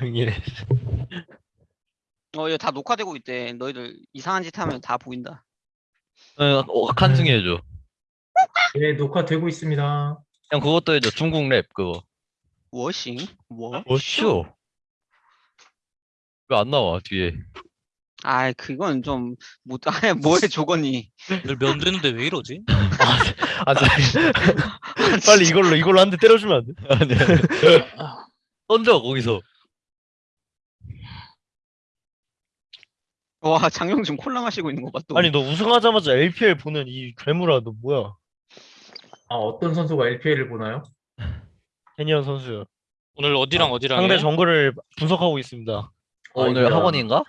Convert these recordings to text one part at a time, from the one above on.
해. 어, 이거 다 녹화되고 있대. 너희들 이상한 짓 하면 다 보인다. 어, 어, 칸승 해줘. 네, 녹화되고 있습니다. 형 그것도 해줘. 중국 랩 그거. 워싱? 뭐? 뭐쇼? 왜 안 나와 뒤에? 아, 그건 좀 못. 아, 뭐해 조건이? 늘 면되는데 왜 이러지? 아, 자, 빨리 이걸로 이걸로 한 대 때려주면 안 돼? 아니, 아니. 던져 거기서. 와, 장영준 콜라 마시고 있는 거 봐. 또. 아니 너 우승하자마자 LPL 보는 이 괴물아 너 뭐야? 아, 어떤 선수가 LPL을 보나요? 캐니언 선수 오늘 어디랑 어디랑 상대 해? 정글을 분석하고 있습니다. 어, 오늘 아이고야. 학원인가?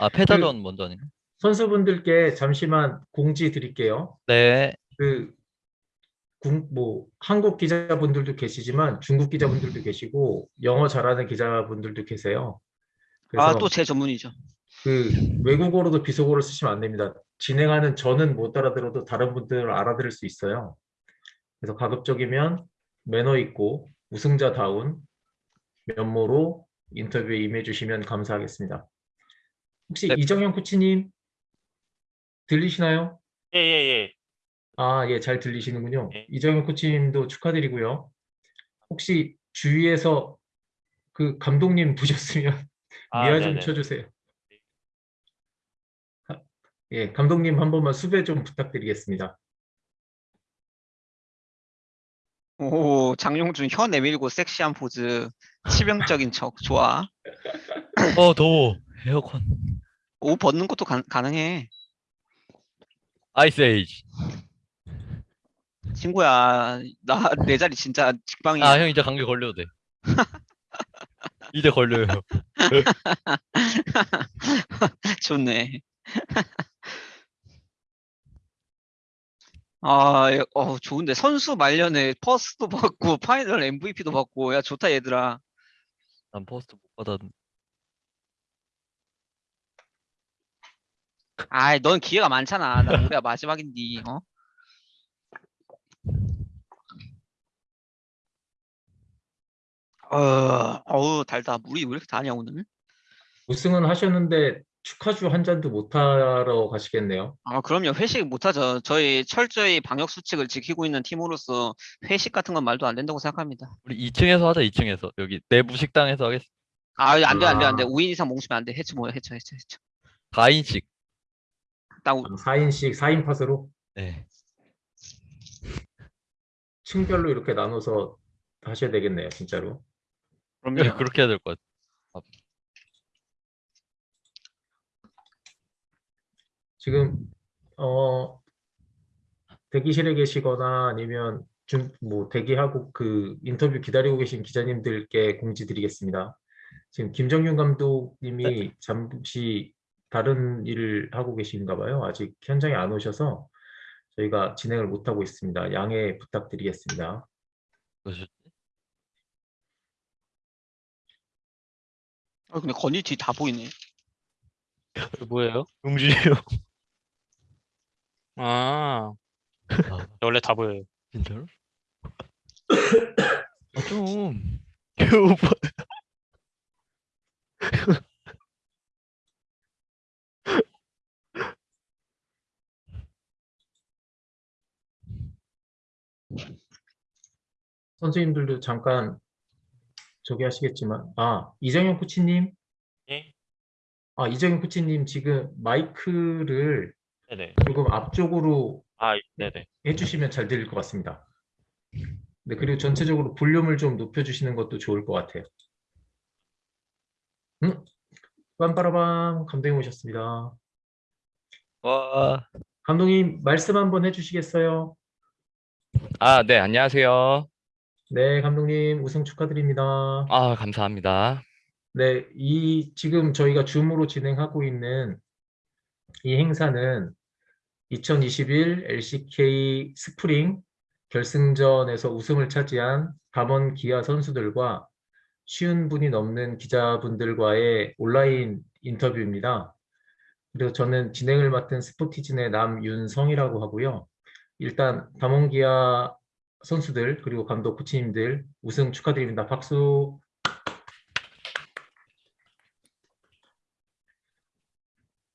아 패자전 먼저 아닌가? 선수분들께 잠시만 공지 드릴게요. 네. 그, 국, 뭐, 한국 기자분들도 계시지만 중국 기자분들도 계시고 영어 잘하는 기자분들도 계세요. 아, 또 제 전문이죠. 그 외국어로도 비속어를 쓰시면 안 됩니다. 진행하는 저는 못 알아들어도 다른 분들은 알아들을 수 있어요. 그래서 가급적이면 매너 있고 우승자다운 면모로 인터뷰에 임해 주시면 감사하겠습니다. 혹시 네. 이정현 코치님 들리시나요? 예예예. 아, 예, 잘 들리시는군요. 네. 이정현 코치님도 축하드리고요. 혹시 주위에서 그 감독님 보셨으면 아, 미아 좀 네네. 쳐주세요. 아, 예, 감독님 한 번만 수배 좀 부탁드리겠습니다. 오, 장용준 혀 내밀고 섹시한 포즈. 치명적인 척. 좋아. 어 더워. 에어컨. 옷 벗는 것도 가, 가능해. Ice Age. 친구야, 나 내 자리 진짜 직방이야. 아 형 이제 감기 걸려도 돼. 이제 걸려요. 좋네. 아, 예, 어, 좋은데 선수 말년에 first도 받고 final MVP도 받고 야 좋다 얘들아. 난 포스트 못 받았. 아이, 넌 기회가 많잖아. 나 올해가 마지막인디. 어? 어, 어우 달다. 물이 왜 이렇게 다냐 오늘? 우승은 하셨는데 축하주 한 잔도 못 하러 가시겠네요. 아, 그럼요. 회식 못 하죠. 저희 철저히 방역 수칙을 지키고 있는 팀으로서 회식 같은 건 말도 안 된다고 생각합니다. 우리 2층에서 하자 2층에서 여기 내부 식당에서 하겠. 아, 안 돼, 안 돼, 안 돼. 아. 5인 이상 뭉치면 안 돼. 해치 뭐야, 해쳐, 해쳐, 해쳐. 4인씩. 딱, 우- 4인씩 4인 팟으로 네. 층별로 이렇게 나눠서 하셔야 되겠네요, 진짜로. 네, 그렇게 해야 될 것 같아. 지금 어 대기실에 계시거나 아니면 좀뭐 대기하고 그 인터뷰 기다리고 계신 기자님들께 공지 드리겠습니다. 지금 김정윤 감독님이 잠시 다른 일을 하고 계신가 봐요. 아직 현장에 안 오셔서 저희가 진행을 못 하고 있습니다. 양해 부탁드리겠습니다. 아, 근데 건이 뒤 다 보이네. 그 뭐예요? 용준이 형. 아 아, 원래 다 보여요. 진짜로? 아, 좀. 그 오빠. 선생님들도 잠깐 저기 하시겠지만 아 이정현 코치님 예? 아 이정현 코치님 지금 마이크를 네네. 조금 앞쪽으로 아 네네. 해주시면 잘 들릴 것 같습니다. 네, 그리고 전체적으로 볼륨을 좀 높여주시는 것도 좋을 것 같아요. 음, 빰빠라밤 감독님 오셨습니다. 와. 감독님 말씀 한번 해주시겠어요? 아, 네, 안녕하세요. 네, 감독님 우승 축하드립니다. 아, 감사합니다. 네, 이 지금 저희가 줌으로 진행하고 있는 이 행사는 2021 LCK 스프링 결승전에서 우승을 차지한 담원 기아 선수들과 쉬운 분이 넘는 기자분들과의 온라인 인터뷰입니다. 그리고 저는 진행을 맡은 스포티즌의 남윤성이라고 하고요. 일단 담원 기아 선수들 그리고 감독 코치님들 우승 축하드립니다. 박수!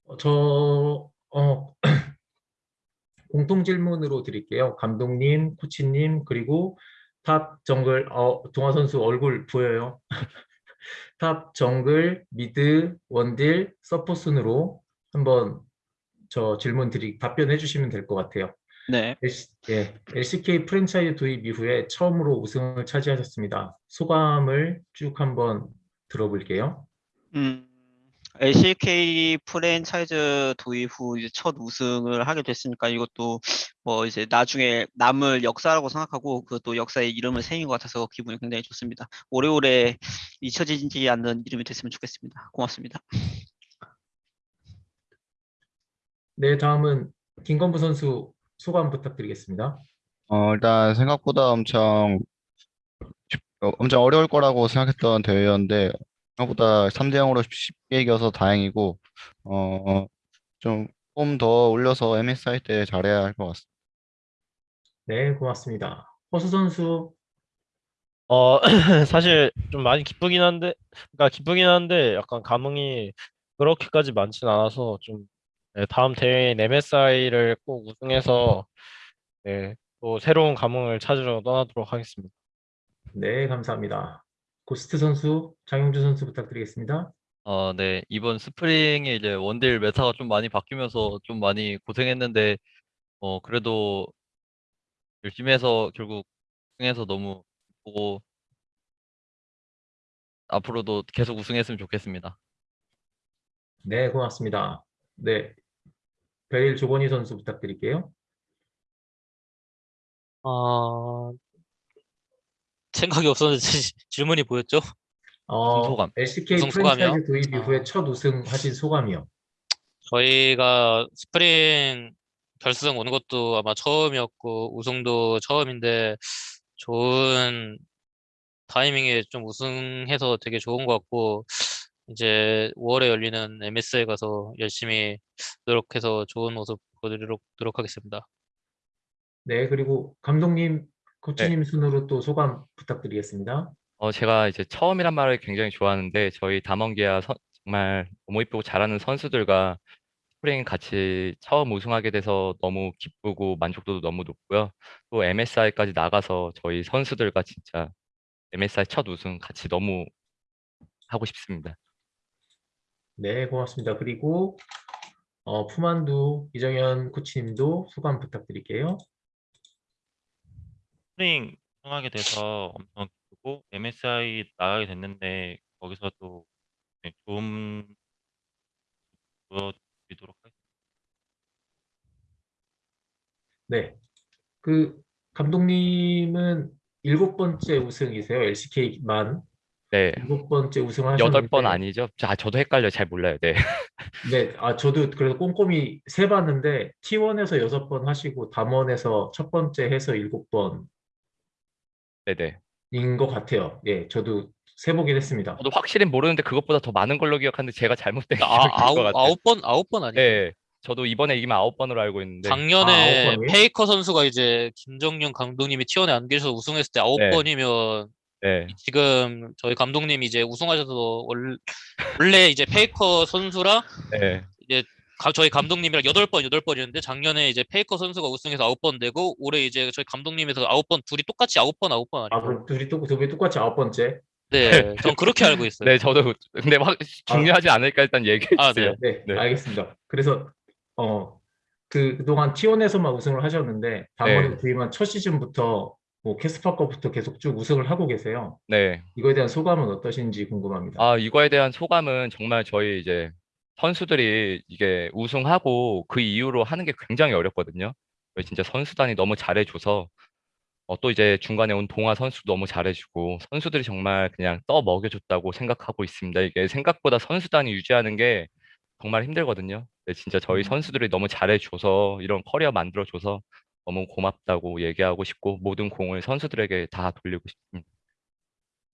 어, 저... 어... 공통 질문으로 드릴게요. 감독님, 코치님, 그리고 top 정글 어, 동하 선수 얼굴 보여요. top 정글, mid, 원딜, 서포 순으로 한번 저 질문 드리 답변해 주시면 될 것 같아요. 네. LC, 예, LCK 프랜차이즈 도입 이후에 처음으로 우승을 차지하셨습니다. 소감을 쭉 한번 들어볼게요. 음, LCK 프랜차이즈 도입 후 이제 첫 우승을 하게 됐으니까 이것도 뭐 이제 나중에 남을 역사라고 생각하고 그것도 역사의 이름을 새긴 것 같아서 기분이 굉장히 좋습니다. 오래오래 잊혀지지 않는 이름이 됐으면 좋겠습니다. 고맙습니다. 네, 다음은 김건부 선수 소감 부탁드리겠습니다. 어, 일단 생각보다 엄청 엄청 어려울 거라고 생각했던 대회였는데 생각보다 3대 0으로 쉽게 이겨서 다행이고 어, 좀 폼 더 올려서 MSI 때 잘해야 할 것 같습니다. 네, 고맙습니다. 허수 선수, 어, 사실 좀 많이 기쁘긴 한데, 그러니까 기쁘긴 한데 약간 감흥이 그렇게까지 많진 않아서 좀 네, 다음 대회인 MSI를 꼭 우승해서 네, 또 새로운 감흥을 찾으러 떠나도록 하겠습니다. 네, 감사합니다. 고스트 선수, 장용준 선수 부탁드리겠습니다. 어, 네. 이번 스프링에 이제 원딜 meta가 좀 많이 바뀌면서 좀 많이 고생했는데, 어, 그래도 열심히 해서 결국 우승해서 너무 기쁘고, 앞으로도 계속 우승했으면 좋겠습니다. 네, 고맙습니다. 네, 베일 조건희 선수 부탁드릴게요. 아, 생각이 없었는데 지- 질문이 뭐였죠? 어, 소감. LCK 우승? 프랜차이즈 도입 이후에 아. 첫 우승 하신 소감이요. 저희가 스프링 결승 오는 것도 아마 처음이었고 우승도 처음인데 좋은 타이밍에 좀 우승해서 되게 좋은 것 같고 이제 5월에 열리는 MS에 가서 열심히 노력해서 좋은 모습 보여드리도록 노력하겠습니다. 네, 그리고 감독님, 네. 코치님 순으로 또 소감 부탁드리겠습니다. 어, 제가 이제 처음이란 말을 굉장히 좋아하는데, 저희 담원기아 선- 정말 너무 이쁘고 잘하는 선수들과 스프링 같이 처음 우승하게 돼서 너무 기쁘고 만족도도 너무 높고요. 또 MSI까지 나가서 저희 선수들과 진짜 MSI 첫 우승 같이 너무 하고 싶습니다. 네, 고맙습니다. 그리고 어, 푸만두 이정현 코치님도 소감 부탁드릴게요. 스프링 우승하게 돼서 엄청 기쁘고 MSI 나가게 됐는데 거기서도 네, 좋은 보여드리도록 하겠습니다. 네, 그 감독님은 일곱 번째 우승이세요. LCK만 네. 일곱 번째 여덟 우승하셨는데 번 아니죠? 자, 저도 헷갈려요. 잘 몰라요. 네. 네, 아 저도 그래서 꼼꼼히 세 봤는데 T1에서 여섯 번 하시고 담원에서 첫 번째 해서 일곱 네네. 번인 것 같아요. 예, 저도 세보긴 했습니다. 저도 확실히 모르는데 그것보다 더 많은 걸로 기억하는데 제가 잘못된 아, 기억인 것 아홉 같아요. 아홉 번 아홉 번 아니에요? 네. 저도 이번에 이기면 아홉 번으로 알고 있는데. 작년에 아, 아홉 번이요? 페이커 선수가 이제 김정균 감독님이 T1에 안 계셔서 우승했을 때 아홉 네. 번이면 네. 지금 저희 감독님이 이제 우승하셔서 월- 원래 이제 페이커 선수랑 네. 가- 저희 감독님이랑 여덟 번 여덟 번이었는데 작년에 이제 페이커 선수가 우승해서 아홉 번 되고 올해 이제 저희 감독님에서 아홉 번 둘이 똑같이 아홉 번 아홉 번 아, 아니에요? 그럼 둘이 또 둘이 똑같이 아홉 번째. 네, 전 그렇게 알고 있어요. 네, 저도 근데 확 중요하지 않으니까 일단 얘기해 아, 주세요. 네, 네. 알겠습니다. 그래서 어, 그 그동안 T1에서만 우승을 하셨는데 담원에 네. 부임한 첫 시즌부터 뭐 캐스파 거부터 계속 쭉 우승을 하고 계세요. 네. 이거에 대한 소감은 어떠신지 궁금합니다. 아, 이거에 대한 소감은 정말 저희 이제 선수들이 이게 우승하고 그 이후로 하는 게 굉장히 어렵거든요. 진짜 선수단이 너무 잘해줘서 어, 또 이제 중간에 온 동하 선수 너무 잘해주고 선수들이 정말 그냥 떠 먹여줬다고 생각하고 있습니다. 이게 생각보다 선수단이 유지하는 게 정말 힘들거든요. 네, 진짜 저희 음. 선수들이 너무 잘해줘서 이런 커리어 만들어줘서 너무 고맙다고 얘기하고 싶고 모든 공을 선수들에게 다 돌리고 싶습니다.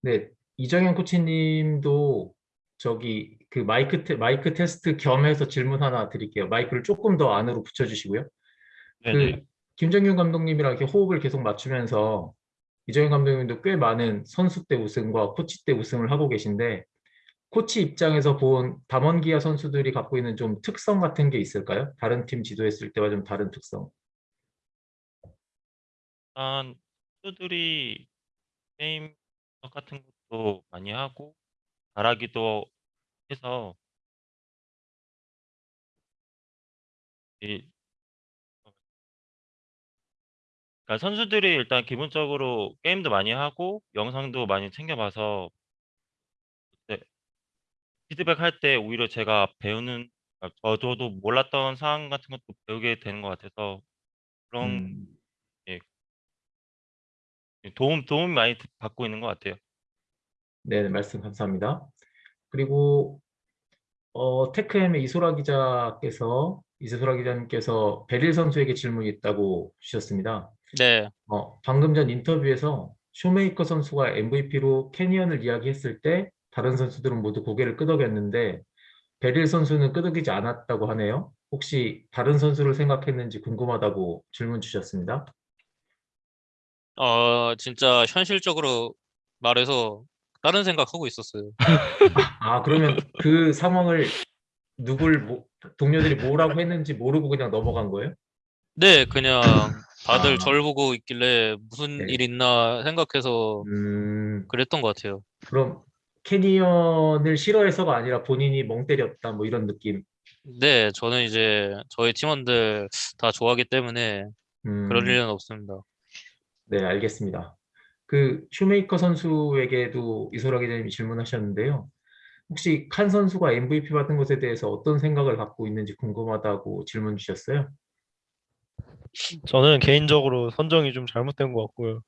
네, 이정현 코치님도 저기 그 마이크 테, 마이크 테스트 겸해서 질문 하나 드릴게요. 마이크를 조금 더 안으로 붙여주시고요. 네네. 그 김정균 감독님이랑 이렇게 호흡을 계속 맞추면서 이정현 감독님도 꽤 많은 선수 때 우승과 코치 때 우승을 하고 계신데 코치 입장에서 본 담원기아 선수들이 갖고 있는 좀 특성 같은 게 있을까요? 다른 팀 지도했을 때와 좀 다른 특성. 일단 선수들이 게임 같은 것도 많이 하고 잘하기도 해서 이 그러니까 선수들이 일단 기본적으로 게임도 많이 하고 영상도 많이 챙겨봐서 네, 피드백 할 때 오히려 제가 배우는 아, 저- 저도 몰랐던 사항 같은 것도 배우게 되는 것 같아서 그런 음, 도움 도움 많이 받고 있는 것 같아요. 네, 말씀 감사합니다. 그리고 어, 테크엠의 이소라 기자께서 이소라 기자님께서 베릴 선수에게 질문이 있다고 주셨습니다. 네. 어, 방금 전 인터뷰에서 쇼메이커 선수가 MVP로 캐니언을 이야기했을 때 다른 선수들은 모두 고개를 끄덕였는데 베릴 선수는 끄덕이지 않았다고 하네요. 혹시 다른 선수를 생각했는지 궁금하다고 질문 주셨습니다. 어, 진짜 현실적으로 말해서 다른 생각하고 있었어요. 아, 그러면 그 상황을 누굴 뭐- 동료들이 뭐라고 했는지 모르고 그냥 넘어간 거예요? 네, 그냥 다들 아. 절 보고 있길래 무슨 네. 일 있나 생각해서 음, 그랬던 것 같아요. 그럼 캐니언을 싫어해서가 아니라 본인이 멍 때렸다 뭐 이런 느낌. 네, 저는 이제 저희 팀원들 다 좋아하기 때문에 음, 그럴 일은 없습니다. 네, 알겠습니다. 그 쇼메이커 선수에게도 이소라 기자님이 질문하셨는데요. 혹시 칸 선수가 MVP 받은 것에 대해서 어떤 생각을 갖고 있는지 궁금하다고 질문 주셨어요. 저는 개인적으로 선정이 좀 잘못된 것 같고요.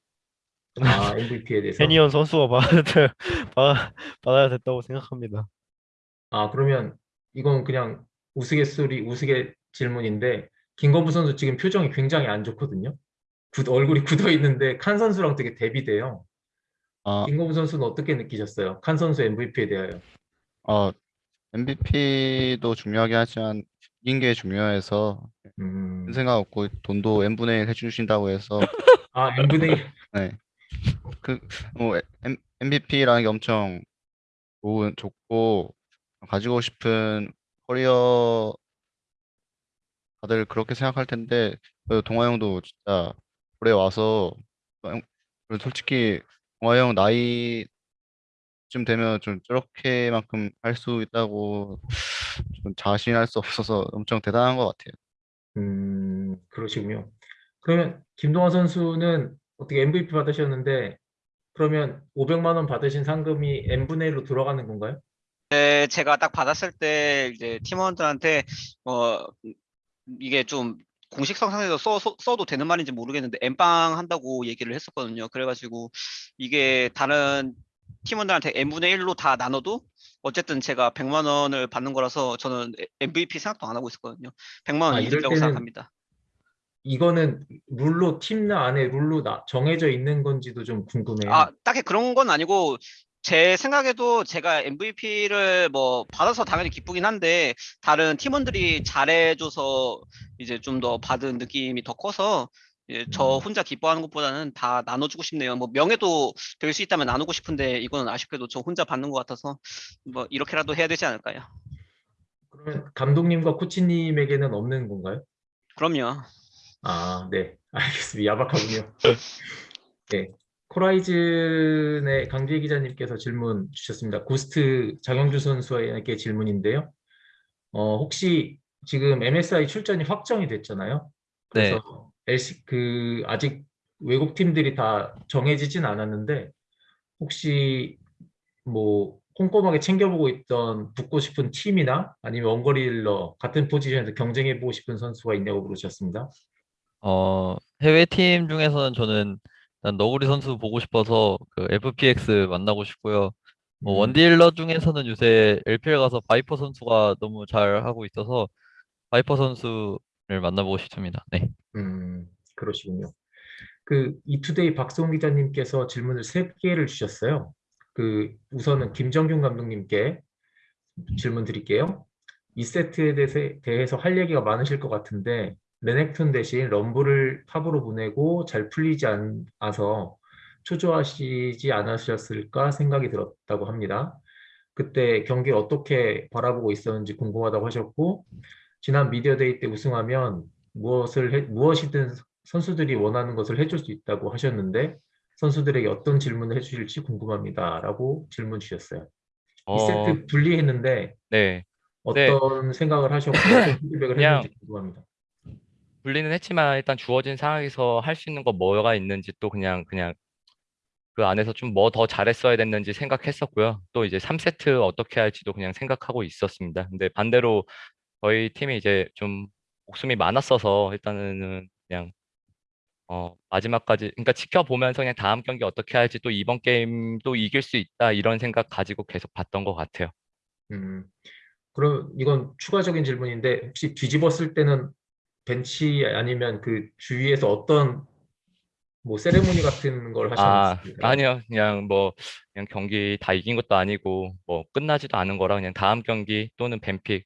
아, MVP에 대해서. 캐니언 선수가 받아야, 받아- 받아야 됐다고 생각합니다. 아, 그러면 이건 그냥 우스갯소리, 우스갯 질문인데 김건부 선수 지금 표정이 굉장히 안 좋거든요. 굳- 얼굴이 굳어 있는데 칸 선수랑 되게 대비돼요. 아, 김건부 선수는 어떻게 느끼셨어요? 칸 선수 MVP에 대하여. 어, MVP도 중요하긴 하지만 이긴 게 중요해서 음, 큰 생각 없고 돈도 n분의 1 해주신다고 해서 아, N분의 1. 네. 그, 뭐, MVP라는 게 엄청 좋은, 좋고, 가지고 싶은 커리어, 다들 그렇게 생각할 텐데, 그 동아 형도 진짜 올해 와서, 형, 솔직히 동아 형 나이쯤 되면 좀 저렇게만큼 할 수 있다고 좀 자신할 수 없어서 엄청 대단한 것 같아요. 음, 그러시군요. 그러면 김동완 선수는 어떻게 MVP 받으셨는데 그러면 500만 원 받으신 상금이 n분의 1로 들어가는 건가요? 네, 제가 딱 받았을 때 이제 팀원들한테 어 이게 좀 공식성 상에서 써, 써- 써 도 되는 말인지 모르겠는데 엠빵 한다고 얘기를 했었거든요. 그래가지고 이게 다른 팀원들한테 n분의 1로 다 나눠도 어쨌든 제가 100만 원을 받는 거라서 저는 MVP 생각도 안 하고 있었거든요. 100만 아, 원 이럴 이득이라고 생각합니다. 이거는 룰로 팀내 안에 룰로 나- 정해져 있는 건지도 좀 궁금해요. 아, 딱히 그런 건 아니고 제 생각에도 제가 MVP를 뭐 받아서 당연히 기쁘긴 한데 다른 팀원들이 잘해줘서 이제 좀 더 받은 느낌이 더 커서 저 음. 혼자 기뻐하는 것보다는 다 나눠주고 싶네요. 뭐 명예도 될 수 있다면 나누고 싶은데 이거는 아쉽게도 저 혼자 받는 것 같아서 뭐 이렇게라도 해야 되지 않을까요? 그러면 감독님과 코치님에게는 없는 건가요? 그럼요. 아, 네. 알겠습니다. 야박하군요. 네. 코라이즌의 강주희 기자님께서 질문 주셨습니다. 고스트 장영주 선수에게 질문인데요. 어, 혹시 지금 MSI 출전이 확정이 됐잖아요. 그래서 LC 그 아직 외국 팀들이 다 정해지진 않았는데 혹시 뭐 꼼꼼하게 챙겨보고 있던 붙고 싶은 팀이나 아니면 원거리 딜러 같은 포지션에서 경쟁해보고 싶은 선수가 있냐고 물으셨습니다. 어, 해외 팀 중에서는 저는 일단 너구리 선수 보고 싶어서 그 FPX 만나고 싶고요. 뭐 음. 원딜러 중에서는 요새 LPL 가서 바이퍼 선수가 너무 잘 하고 있어서 바이퍼 선수를 만나보고 싶습니다. 네. 음, 그러시군요. 그 이투데이 박송 기자님께서 질문을 세 개를 주셨어요. 그 우선은 김정균 감독님께 질문 드릴게요. 이 세트에 대해서, 대해서 할 얘기가 많으실 것 같은데 레넥톤 대신 럼블을 탑으로 보내고 잘 풀리지 않아서 초조하시지 않으셨을까 생각이 들었다고 합니다. 그때 경기를 어떻게 바라보고 있었는지 궁금하다고 하셨고 지난 미디어데이 때 우승하면 무엇을 해, 무엇이든 선수들이 원하는 것을 해줄 수 있다고 하셨는데 선수들에게 어떤 질문을 해주실지 궁금합니다 라고 질문 주셨어요. 어, 2세트 분리했는데 네. 어떤 생각을 하셨고 어떤 피드백을 했는지 궁금합니다. 분리는 했지만 일단 주어진 상황에서 할 수 있는 거 뭐가 있는지 또 그냥 그냥 그 안에서 좀 뭐 더 잘했어야 됐는지 생각했었고요. 또 이제 3세트 어떻게 할지도 그냥 생각하고 있었습니다. 근데 반대로 저희 팀이 이제 좀 목숨이 많았어서 일단은 그냥 어 마지막까지 그러니까 지켜보면서 그냥 다음 경기 어떻게 할지 또 이번 게임도 이길 수 있다 이런 생각 가지고 계속 봤던 것 같아요. 음, 그럼 이건 추가적인 질문인데 혹시 뒤집었을 때는 벤치 아니면 그 주위에서 어떤 뭐 세레모니 같은 걸 아, 하셨습니까? 아니요. 그냥 뭐 그냥 경기 다 이긴 것도 아니고 뭐 끝나지도 않은 거라 그냥 다음 경기 또는 벤픽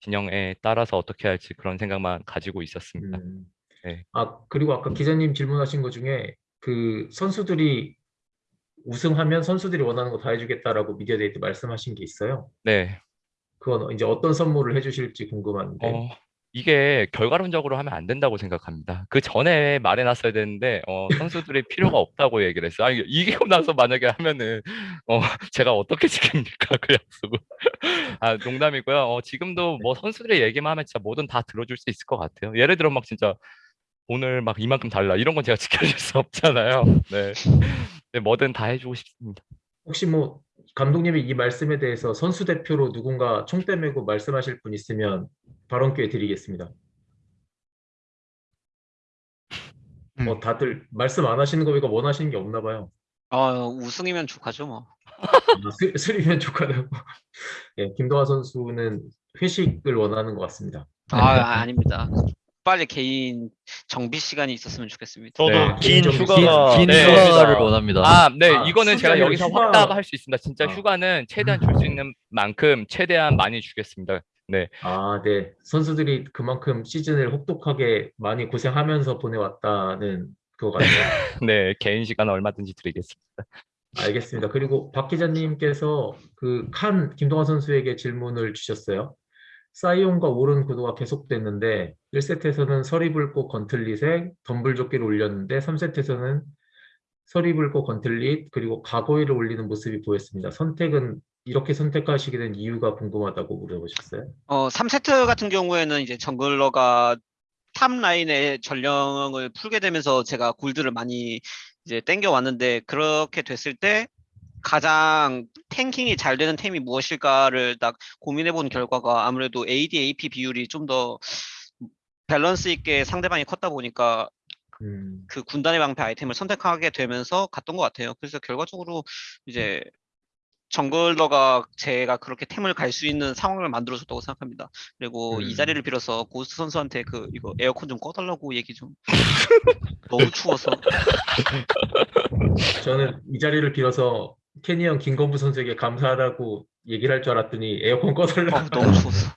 진영에 따라서 어떻게 할지 그런 생각만 가지고 있었습니다. 음. 네. 아, 그리고 아까 기자님 질문하신 것 중에 그 선수들이 우승하면 선수들이 원하는 거 다 해주겠다라고 media day 때 말씀하신 게 있어요. 네. 그건 이제 어떤 선물을 해주실지 궁금한데. 어, 이게 결과론적으로 하면 안 된다고 생각합니다. 그 전에 말해놨어야 되는데 어, 선수들이 필요가 없다고 얘기를 했어요. 아니, 이기고 나서 만약에 하면은 어, 제가 어떻게 지킵니까 그 약속을? 아, 농담이고요. 어, 지금도 뭐 선수들의 얘기만 하면 진짜 뭐든 다 들어줄 수 있을 것 같아요. 예를 들어 막 진짜 오늘 막 이만큼 달라 이런 건 제가 지켜줄 수 없잖아요. 네. 네, 뭐든 다 해주고 싶습니다. 혹시 뭐 감독님이 이 말씀에 대해서 선수 대표로 누군가 총대 메고 말씀하실 분 있으면 발언 기회 드리겠습니다. 음. 뭐 다들 말씀 안 하시는 거 보니까 원하시는 게 없나 봐요. 어, 우승이면 좋하죠 뭐. 아, 스- 스리면 좋가요. 예, 김도하 선수는 회식을 원하는 것 같습니다. 아, 아닙니다. 빨리 개인 정비 시간이 있었으면 좋겠습니다. 저도 네, 긴좀 휴가가 긴 네. 휴가를 진짜 원합니다. 아, 네, 아, 이거는 제가 여기서 휴가- 확답할 수 있습니다. 진짜 아. 휴가는 최대한 줄 수 있는 만큼 최대한 많이 주겠습니다. 네, 아, 네. 선수들이 그만큼 시즌을 혹독하게 많이 고생하면서 보내왔다는 그거 같네요. 네, 개인 시간 얼마든지 드리겠습니다. 알겠습니다. 그리고 박 기자님께서 그 칸 김동완 선수에게 질문을 주셨어요. 사이온과 오른 구도가 계속됐는데 1세트에서는 서리불꽃 건틀릿에 덤불조끼를 올렸는데 3세트에서는 서리불꽃 건틀릿 그리고 가고이를 올리는 모습이 보였습니다. 선택은 이렇게 선택하시게 된 이유가 궁금하다고 물어보셨어요. 어, 3세트 같은 경우에는 이제 jungler가 top line의 전령을 풀게 되면서 제가 골드를 많이 이제 땡겨 왔는데 그렇게 됐을 때 가장 tanking이 잘 되는 템이 무엇일까를 딱 고민해 본 결과가 아무래도 AD, AP 비율이 좀 더 밸런스 있게 상대방이 컸다 보니까 음, 그 군단의 방패 아이템을 선택하게 되면서 갔던 것 같아요. 그래서 결과적으로 이제 jungler가 제가 그렇게 템을 갈 수 있는 상황을 만들어줬다고 생각합니다. 그리고 이 음. 자리를 빌어서 고스트 선수한테 그 이거 에어컨 좀 꺼달라고 얘기 좀 너무 추워서 저는 이 자리를 빌어서 캐니언 김건부 선수에게 감사하다고 얘기를 할 줄 알았더니 에어컨 꺼달라. 어, 너무 추웠어.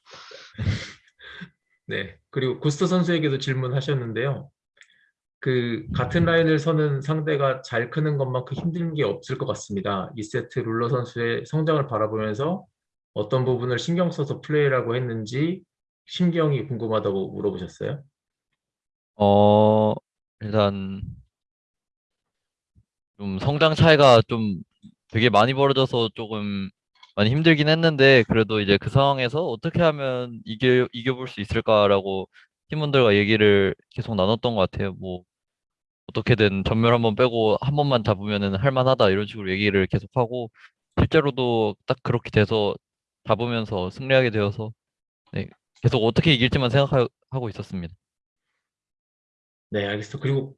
네. 그리고 고스트 선수에게도 질문하셨는데요. 그 같은 라인을 서는 상대가 잘 크는 것만큼 힘든 게 없을 것 같습니다. 2세트 룰러 선수의 성장을 바라보면서 어떤 부분을 신경 써서 플레이라고 했는지 심경이 궁금하다고 물어보셨어요. 어, 일단 좀 성장 차이가 좀 되게 많이 벌어져서 조금 많이 힘들긴 했는데 그래도 이제 그 상황에서 어떻게 하면 이겨 이겨볼 수 있을까라고 팀원들과 얘기를 계속 나눴던 것 같아요. 뭐 어떻게든 전멸 한 번 빼고 한 번만 잡으면은 할만하다 이런 식으로 얘기를 계속하고 실제로도 딱 그렇게 돼서 잡으면서 승리하게 되어서 네, 계속 어떻게 이길지만 생각하고 있었습니다. 네, 알겠습니다. 그리고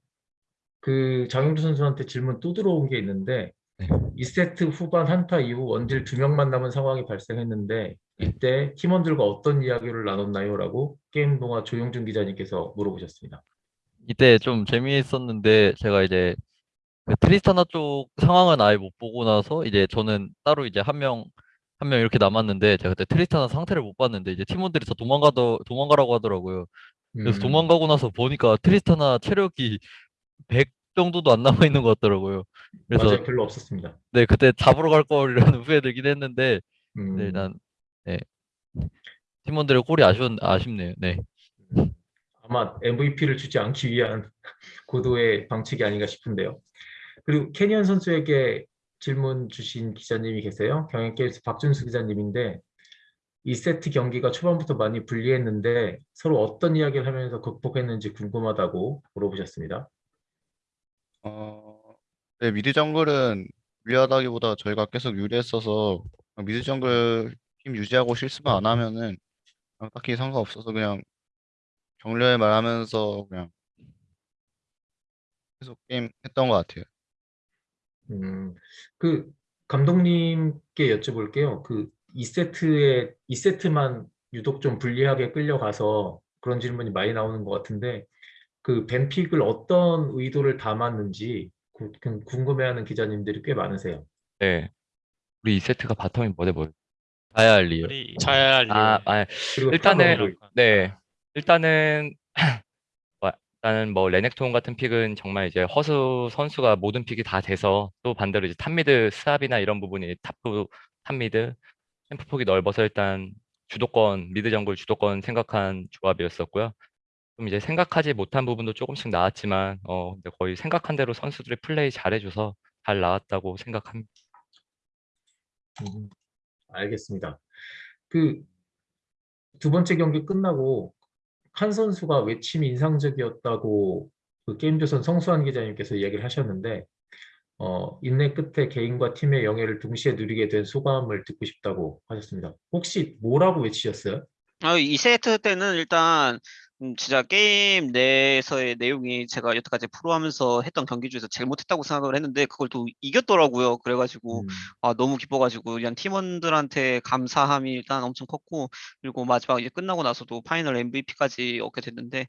그 장영주 선수한테 질문 또 들어온 게 있는데 네. 2세트 후반 한타 이후 원딜 두 명만 남은 상황이 발생했는데 이때 팀원들과 어떤 이야기를 나눴나요? 라고 게임 동화 조용준 기자님께서 물어보셨습니다. 이때 좀 재미있었는데 제가 이제 그 트리스타나 쪽 상황은 아예 못 보고 나서 이제 저는 따로 이제 한 명 한 명 이렇게 남았는데 제가 그때 트리스타나 상태를 못 봤는데 이제 팀원들이 다 도망가더 도망가라고 하더라고요. 그래서 음, 도망가고 나서 보니까 트리스타나 체력이 100 정도도 안 남아 있는 것 같더라고요. 그래서 맞아요. 별로 없었습니다. 네 그때 잡으러 갈 거라는 후회 들긴 했는데 음, 네, 일단 네. 팀원들의 꼴이 아쉬운 아쉽네요. 네. 음, 아마 MVP를 주지 않기 위한 고도의 방책이 아닌가 싶은데요. 그리고 캐니언 선수에게 질문 주신 기자님이 계세요. 경향게임스 박준수 기자님인데 2세트 경기가 초반부터 많이 불리했는데 서로 어떤 이야기를 하면서 극복했는지 궁금하다고 물어보셨습니다. 어, 네, 미드 정글은 유리하다기보다 저희가 계속 유리했어서 미드 정글 팀 유지하고 실수만 안 하면은 딱히 상관없어서 그냥 격려의 말 하면서 그냥 계속 게임 했던 것 같아요. 음, 그 감독님께 여쭤볼게요. 그 2세트에 2세트만 유독 좀 불리하게 끌려가서 그런 질문이 많이 나오는 것 같은데 그 벤픽을 어떤 의도를 담았는지 구- 그 궁금해하는 기자님들이 꽤 많으세요. 네. 우리 2세트가 바텀이 뭐대 뭐. 자야 할 이유. 우리 자야 할 이유. 아, 아, 일단은 네. 일단은 뭐, 일단은 뭐 레넥톤 같은 픽은 정말 이제 허수 선수가 모든 픽이 다 돼서 또 반대로 이제 탑미드 스왑이나 이런 부분이 탑부 탑미드 템프 폭이 넓어서 일단 주도권 미드 정글 주도권 생각한 조합이었었고요. 좀 이제 생각하지 못한 부분도 조금씩 나왔지만 어 근데 거의 생각한 대로 선수들이 플레이 잘해줘서 잘 나왔다고 생각합니다. 음, 알겠습니다. 그 두 번째 경기 끝나고 한 선수가 외침이 인상적이었다고 그 게임조선 성수환 기자님께서 이야기를 하셨는데 어, 인내 끝에 개인과 팀의 영예를 동시에 누리게 된 소감을 듣고 싶다고 하셨습니다. 혹시 뭐라고 외치셨어요? 아, 2세트 때는 일단 음, 진짜 게임 내에서의 내용이 제가 여태까지 프로 하면서 했던 경기 중에서 제일 못했다고 생각을 했는데 그걸 또 이겼더라고요. 그래가지고 음, 아, 너무 기뻐가지고 그냥 팀원들한테 감사함이 일단 엄청 컸고 그리고 마지막 이제 끝나고 나서도 파이널 MVP까지 얻게 됐는데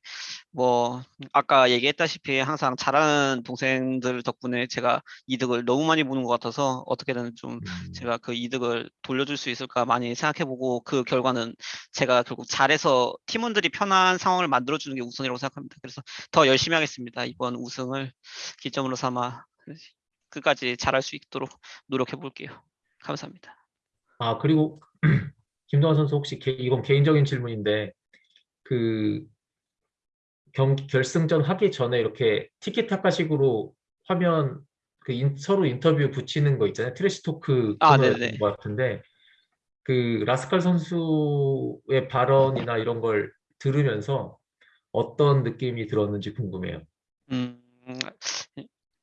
뭐 아까 얘기했다시피 항상 잘하는 동생들 덕분에 제가 이득을 너무 많이 보는 것 같아서 어떻게든 좀 음, 제가 그 이득을 돌려줄 수 있을까 많이 생각해보고 그 결과는 제가 결국 잘해서 팀원들이 편한 상황 을 만들어주는 게 우선이라고 생각합니다. 그래서 더 열심히 하겠습니다. 이번 우승을 기점으로 삼아 끝까지 잘할 수 있도록 노력해 볼게요. 감사합니다. 아 그리고 김동하 선수 혹시 개- 이건 개인적인 질문인데 그 경기 결승전 하기 전에 이렇게 티키타카식으로 화면 그 인- 서로 인터뷰 붙이는 거 있잖아요. trash talk 아, 네네. 것 같은데 그 라스칼 선수의 발언이나 이런 걸 들으면서 어떤 느낌이 들었는지 궁금해요. 음,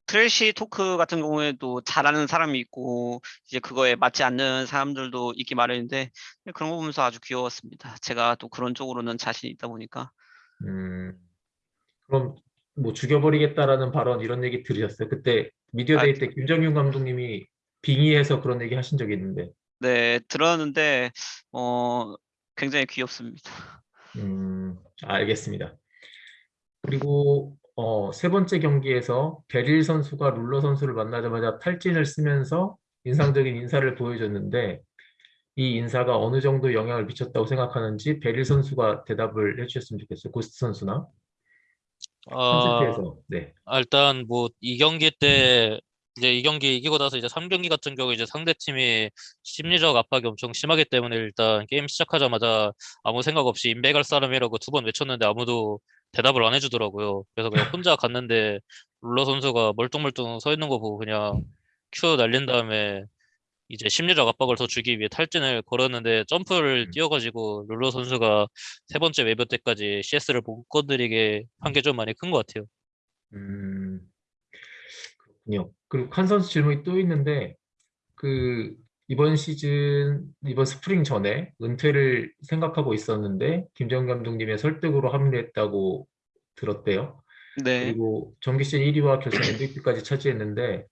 trash talk 같은 경우에도 잘하는 사람이 있고 이제 그거에 맞지 않는 사람들도 있기 마련인데 그런 거 보면서 아주 귀여웠습니다. 제가 또 그런 쪽으로는 자신이 있다 보니까 음, 그럼 뭐 죽여버리겠다라는 발언 이런 얘기 들으셨어요? 그때 미디어 아, day 때 김정균 감독님이 빙의해서 그런 얘기 하신 적이 있는데 네 들었는데 어 굉장히 귀엽습니다. 음, 알겠습니다. 그리고 어, 세 번째 경기에서 베릴 선수가 룰러 선수를 만나자마자 탈진을 쓰면서 인상적인 인사를 보여줬는데 이 인사가 어느 정도 영향을 미쳤다고 생각하는지 베릴 선수가 대답을 해주셨으면 좋겠어요. 고스트 선수나 어, 3세트에서 네. 아, 일단 뭐 이 경기 때 이제 이 경기 이기고 나서 이제 3경기 같은 경우 이제 상대 팀이 심리적 압박이 엄청 심하기 때문에 일단 게임 시작하자마자 아무 생각 없이 인베갈 사람이라고 두 번 외쳤는데 아무도 대답을 안 해주더라고요. 그래서 그냥 혼자 갔는데 룰러 선수가 멀뚱멀뚱 서 있는 거 보고 그냥 Q 날린 다음에 이제 심리적 압박을 더 주기 위해 탈진을 걸었는데 점프를 음. 뛰어가지고 룰러 선수가 세 번째 웨이브 때까지 CS를 못 건드리게 한 게 좀 많이 큰 것 같아요. 음, 그렇군요. 그리고 한 선수 질문이 또 있는데 그 이번 시즌 이번 스프링 전에 은퇴를 생각하고 있었는데 김정 감독님의 설득으로 합류했다고 들었대요. 네. 그리고 정기 시즌 1위와 결승 MVP까지 차지했는데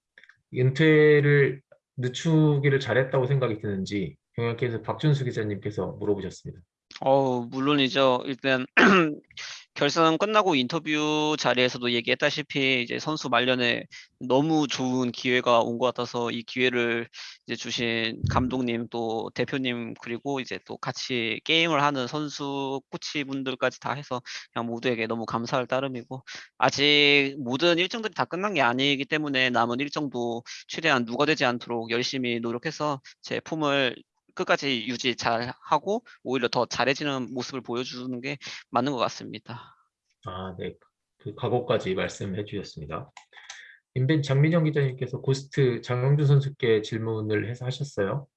은퇴를 늦추기를 잘했다고 생각이 드는지 경향께서 박준수 기자님께서 물어보셨습니다. 어, 물론이죠. 일단 결승 끝나고 인터뷰 자리에서도 얘기했다시피 이제 선수 말년에 너무 좋은 기회가 온 것 같아서 이 기회를 이제 주신 감독님 또 대표님 그리고 이제 또 같이 게임을 하는 선수 코치 분들까지 다 해서 그냥 모두에게 너무 감사할 따름이고 아직 모든 일정들이 다 끝난 게 아니기 때문에 남은 일정도 최대한 누가 되지 않도록 열심히 노력해서 제 폼을 끝까지 유지 잘 하고 오히려 더 잘해지는 모습을 보여주는 게 맞는 것 같습니다. 아, 네. 그 각오까지 말씀해 주셨습니다. 인벤 장민영 기자님께서 고스트 장용준 선수께 질문을 해서 하셨어요.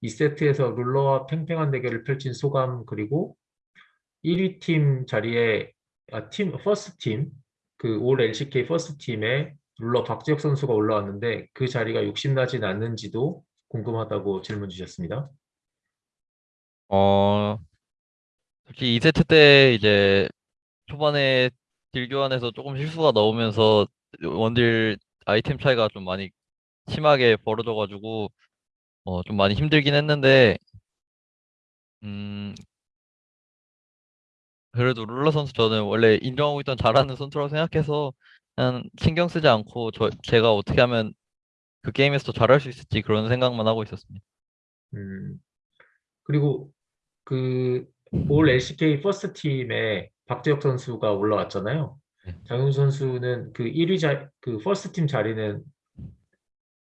2세트에서 룰러와 팽팽한 대결을 펼친 소감 그리고 1위 팀 자리에 아, 팀 퍼스트 팀, 그 올 LCK 퍼스트 팀에 룰러 박재혁 선수가 올라왔는데 그 자리가 욕심나진 않는지도 궁금하다고 질문 주셨습니다. 어, 특히 2세트 때 이제 초반에 딜 교환에서 조금 실수가 나오면서 원딜 아이템 차이가 좀 많이 심하게 벌어져가지고 어, 좀 많이 힘들긴 했는데 음, 그래도 룰러 선수 저는 원래 인정하고 있던 잘하는 선수라고 생각해서 그냥 신경 쓰지 않고 저 제가 어떻게 하면 그 게임에서 더 잘할 수 있을지 그런 생각만 하고 있었습니다. 음, 그리고 그 올 LCK 퍼스트 팀에 박재혁 선수가 올라왔잖아요. 네. 장용준 선수는 그 1위 자, 그 first team 자리는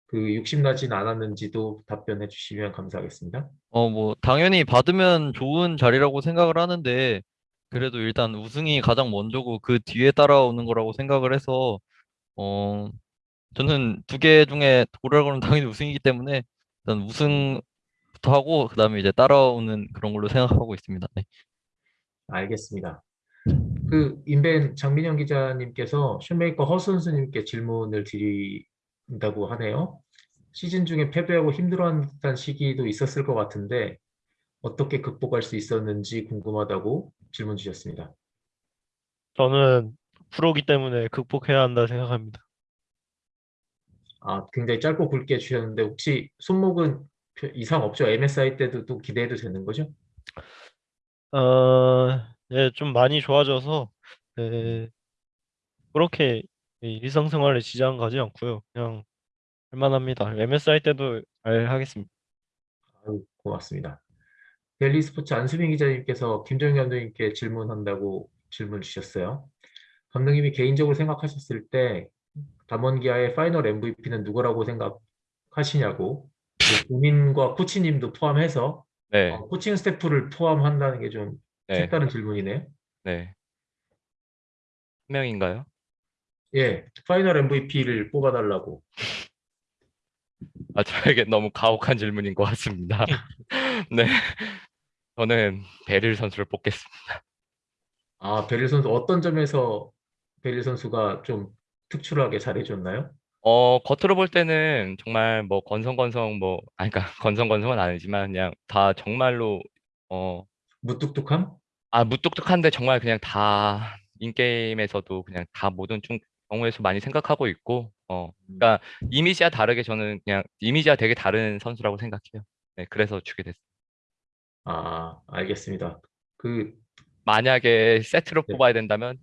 그 욕심나진 않았는지도 답변해 주시면 감사하겠습니다. 어, 뭐, 당연히 받으면 좋은 자리라고 생각을 하는데, 그래도 일단 우승이 가장 먼저고 그 뒤에 따라오는 거라고 생각을 해서, 어, 저는 두 개 중에 고르라고는 당연히 우승이기 때문에, 일단 우승부터 하고, 그 다음에 이제 따라오는 그런 걸로 생각하고 있습니다. 네. 알겠습니다. 그 인벤 장민영 기자님께서 슈메이커 허 선수님께 질문을 드린다고 하네요. 시즌 중에 패배하고 듯한 시기도 있었을 것 같은데 어떻게 극복할 수 있었는지 궁금하다고 질문 주셨습니다. 저는 프로기 때문에 극복해야 한다 생각합니다. 아, 굉장히 짧고 굵게 주셨는데 혹시 손목은 표- 이상 없죠? MSI 때도 또 기대해도 되는 거죠? 어, 예, 좀 많이 좋아져서 예, 그렇게 이 일상생활에 지장 가지 않고요. 그냥 할만합니다. MSI 때도 잘 하겠습니다. 아유, 고맙습니다. 델리 스포츠 안수빈 기자님께서 김정균 감독님께 질문한다고 질문 주셨어요. 감독님이 개인적으로 생각하셨을 때 담원기아의 final MVP는 누구라고 생각하시냐고 그 본인과 코치님도 포함해서 네, 어, 코칭 스태프를 포함한다는 게좀 네, 색다른 질문이네요. 네. 한 명인가요? 예, final MVP를 뽑아달라고. 아, 저에게 너무 가혹한 질문인 것 같습니다. 네, 저는 베릴 선수를 뽑겠습니다. 아, 베릴 선수 어떤 점에서 베릴 선수가 좀 특출하게 잘해줬나요? 어, 겉으로 볼 때는 정말 뭐 건성건성 뭐, 아니, 그러니까 건성건성은 아니지만 그냥 다 정말로 어, 무뚝뚝함? 아, 무뚝뚝한데 정말 그냥 다 인게임에서도 그냥 다 모든 좀 경우에서 많이 생각하고 있고, 어, 그러니까 이미지와 다르게 저는 그냥 이미지와 되게 다른 선수라고 생각해요. 네, 그래서 주게 됐어요. 아, 알겠습니다. 그, 만약에 세트로 네. 뽑아야 된다면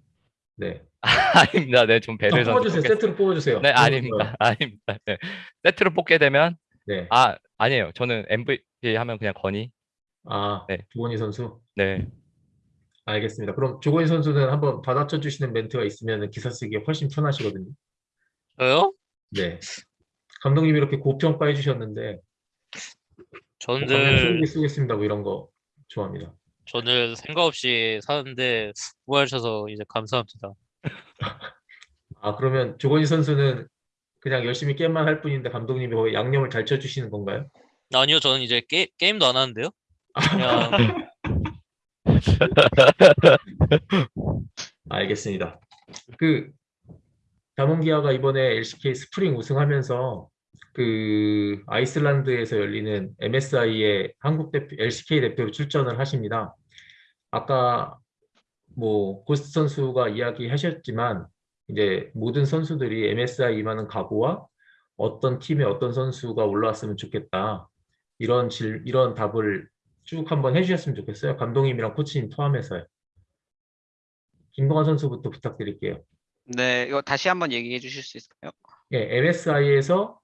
네. 아닙니다. 네, 좀 선수 뽑아주세요. 세트로 뽑아주세요. 네, 아닙니다. 아닙니다. 네. 세트로 뽑게 되면 네. 아, 아니에요. 저는 MVP 하면 그냥 건이. 아, 네. 조건희 선수. 네. 알겠습니다. 그럼 조건희 선수는 한번 받아쳐 주시는 멘트가 있으면 기사 쓰기 훨씬 편하시거든요. 저요? 네. 감독님이 이렇게 고평가해 주셨는데 뭐 저는 쓰기 쓰겠습니다. 뭐 이런 거 좋아합니다. 저는 생각 없이 사는데 수고하셔서 이제 감사합니다. 아, 그러면 조건희 선수는 그냥 열심히 게임만 할 뿐인데 감독님이 거의 양념을 잘 쳐주시는 건가요? 아니요, 저는 이제 게, 게임도 안 하는데요. 그냥 알겠습니다. 그 담원기아가 이번에 LCK 스프링 우승하면서 그 아이슬란드에서 열리는 MSI의 한국 대표 LCK 대표로 출전을 하십니다. 아까 뭐 고스트 선수가 이야기하셨지만 이제 모든 선수들이 MSI 임하는 각오와 어떤 팀에 어떤 선수가 올라왔으면 좋겠다 이런 질 이런 답을 쭉 한번 해주셨으면 좋겠어요. 감독님이랑 코치님 포함해서요. 김동환 선수부터 부탁드릴게요. 네, 이거 다시 한번 얘기해 주실 수 있을까요? 예, MSI에서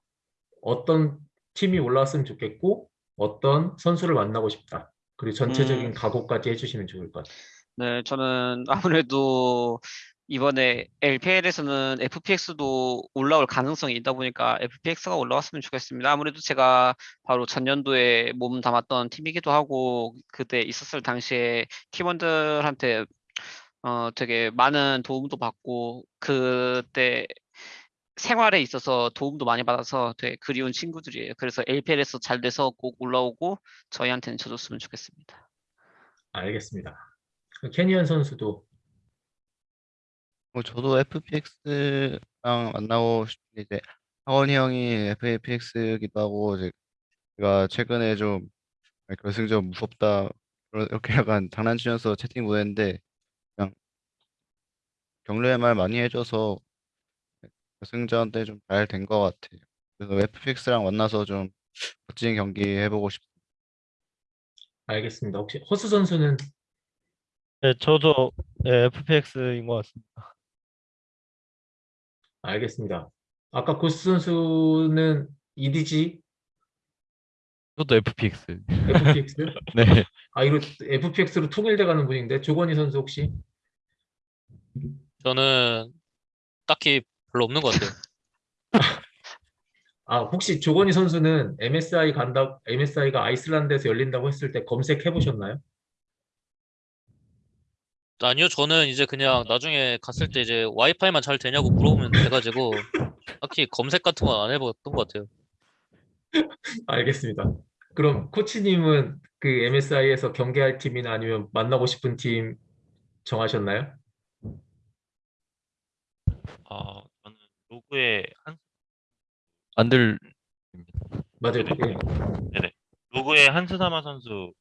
어떤 팀이 올라왔으면 좋겠고 어떤 선수를 만나고 싶다. 그리고 전체적인 음. 각오까지 해주시면 좋을 것 같아요. 네, 저는 아무래도 이번에 LPL에서는 FPX도 올라올 가능성이 있다 보니까 FPX가 올라왔으면 좋겠습니다. 아무래도 제가 바로 전년도에 몸 담았던 팀이기도 하고 그때 있었을 당시에 팀원들한테 어 되게 많은 도움도 받고 그때 생활에 있어서 도움도 많이 받아서 되게 그리운 친구들이에요. 그래서 LPL에서 잘 돼서 꼭 올라오고 저희한테는 쳐줬으면 좋겠습니다. 알겠습니다. 캐니언 선수도 뭐 저도 FPX랑 만나고 싶은데 이제 하원이 형이 FPX기도 하고 이제 제가 최근에 좀 결승전 무섭다 이렇게 약간 장난치면서 채팅 보냈는데 그냥 격려의 말 많이 해줘서 결승전 때 좀 잘 된 것 같아요. 그래서 FPX랑 만나서 좀 멋진 경기 해보고 싶습니다. 알겠습니다. 혹시 허수 선수는 네, 저도 네, FPX인 것 같습니다. 알겠습니다. 아까 고스 선수는 EDG, 저도 FPX. FPX? 네. 아 이거 FPX로 통일돼 가는 분인데 조건희 선수 혹시? 저는 딱히 별로 없는 것 같아요. 아 혹시 조건희 선수는 MSI 간다, MSI가 아이슬란드에서 열린다고 했을 때 검색해 보셨나요? 아니요, 저는 이제 그냥 나중에 갔을 때 이제 와이파이만 잘 되냐고 물어보면 돼가지고 딱히 검색 같은 건 안 해봤던 것 같아요. 알겠습니다. 그럼 코치님은 그 MSI에서 경계할 팀이나 아니면 만나고 싶은 팀 정하셨나요? 아, 로그에 한 안 들, 맞아요. 네네. 예. 로그에 한스사마 선수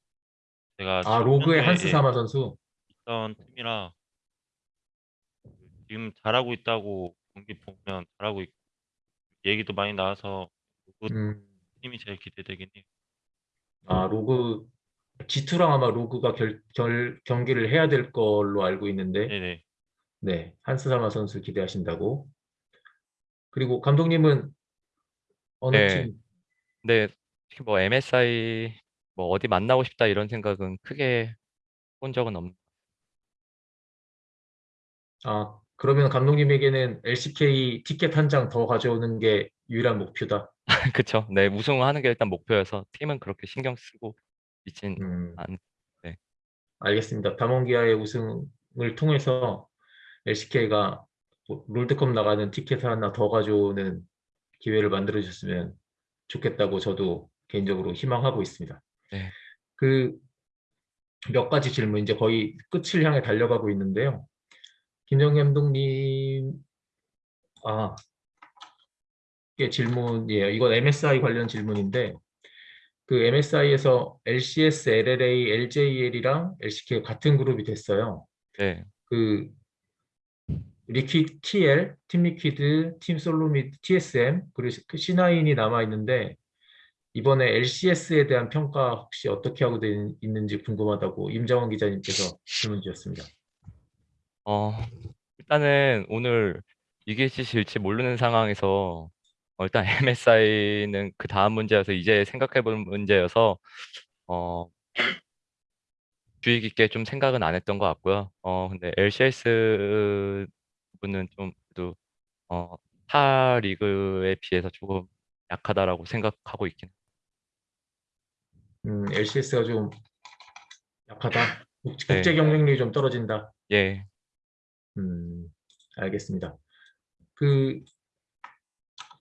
제가 아 로그의 한스사마 선수. 있던 팀이라 지금 잘하고 있다고 경기 보면 잘하고 있고 얘기도 많이 나와서 로그 음, 팀이 제일 기대되긴 해요. 아 로그 G2랑 아마 로그가 결, 결, 경기를 해야 될 걸로 알고 있는데 네네. 네 한스사마 선수 기대하신다고. 그리고 감독님은 어느 네. 팀? 근데 특히 뭐 MSI 뭐 어디 만나고 싶다 이런 생각은 크게 본 적은 없는. 아 그러면 감독님에게는 LCK 티켓 한 장 더 가져오는 게 유일한 목표다. 그쵸. 네, 우승하는 게 일단 목표여서 팀은 그렇게 신경 쓰고 있진 음. 않. 알겠습니다. 담원기아의 우승을 통해서 LCK가 뭐 롤드컵 나가는 티켓 하나 더 가져오는 기회를 만들어 주셨으면 좋겠다고 저도 개인적으로 희망하고 있습니다. 네. 그 몇 가지 질문 이제 거의 끝을 향해 달려가고 있는데요. 김영 감독님 아 질문이에요. 이건 MSI 관련 질문인데 그 MSI에서 LCS, LLA, LJL이랑 LCK 가 같은 그룹이 됐어요. 네. 그 리퀴드 TL, 팀 리퀴드, 팀 솔로미드, TSM 그리고 그 C9이 남아 있는데 이번에 LCS에 대한 평가 혹시 어떻게 하고 되- 있는지 궁금하다고 임정원 기자님께서 질문 주셨습니다. 어, 일단은 오늘 이길지 질지 모르는 상황에서 어, 일단 MSI는 그 다음 문제여서 이제 생각해보는 문제여서 어, 주의 깊게 좀 생각은 안 했던 것 같고요. 어, 근데 LCS 부분은 좀 그래도 어, 타 리그에 비해서 조금 약하다라고 생각하고 있긴. 음, LCS가 좀 약하다. 국- 네. 국제 경쟁력이 좀 떨어진다. 예, 음, 알겠습니다. 그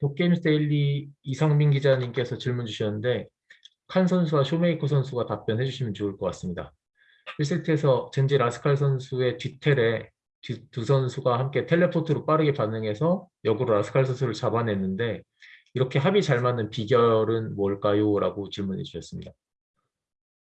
도게임스 데일리 이상민 기자님께서 질문 주셨는데 칸 선수와 쇼메이커 선수가 답변해 주시면 좋을 것 같습니다. 1세트에서 젠지 라스칼 선수의 뒷텔에 두- 두 선수가 함께 teleport로 빠르게 반응해서 역으로 라스칼 선수를 잡아냈는데 이렇게 합이 잘 맞는 비결은 뭘까요? 라고 질문해 주셨습니다.